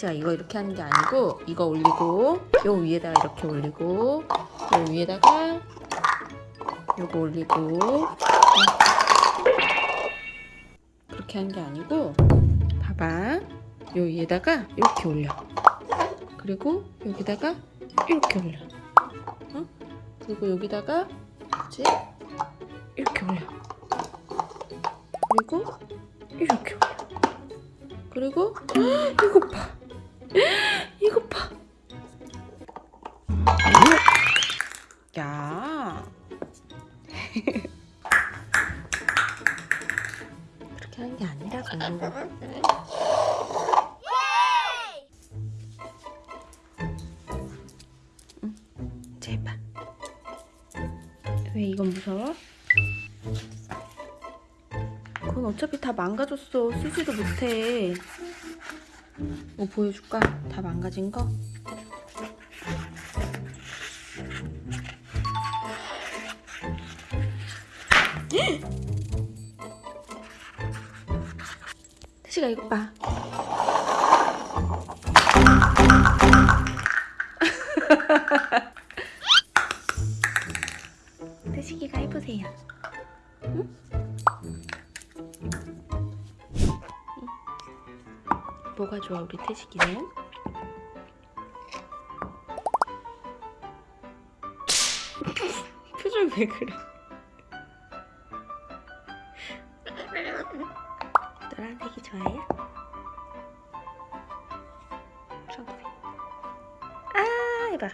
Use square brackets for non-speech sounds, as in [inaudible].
태시가 이거 이렇게 하는 게 아니고 이거 올리고 요 위에다가 이렇게 올리고 요 위에다가 요거 올리고. 그렇게 하는 게 아니고 봐봐. 요 위에다가 이렇게 올려. 그리고 여기다가 이렇게 올려. 어? 그리고 여기다가 뭐지? 이렇게 올려. 그리고 이렇게 올려. 그리고 이거 봐 [laughs] 이거 봐 야. [laughs] 그렇게 하는 게 아니라고. 응, 제발. 왜 이건 무서워? 그건 어차피 다 망가졌어. 쓰지도 못해. 뭐 보여줄까? 다 망가진 거? [gasps] 태시가 이거 봐. [laughs] 태식이가 해보세요. 응? 응? 뭐가 좋아 우리 태식이는? [laughs] 표정 왜 그래? 노란색이 좋아요? 초록색. 아 해봐.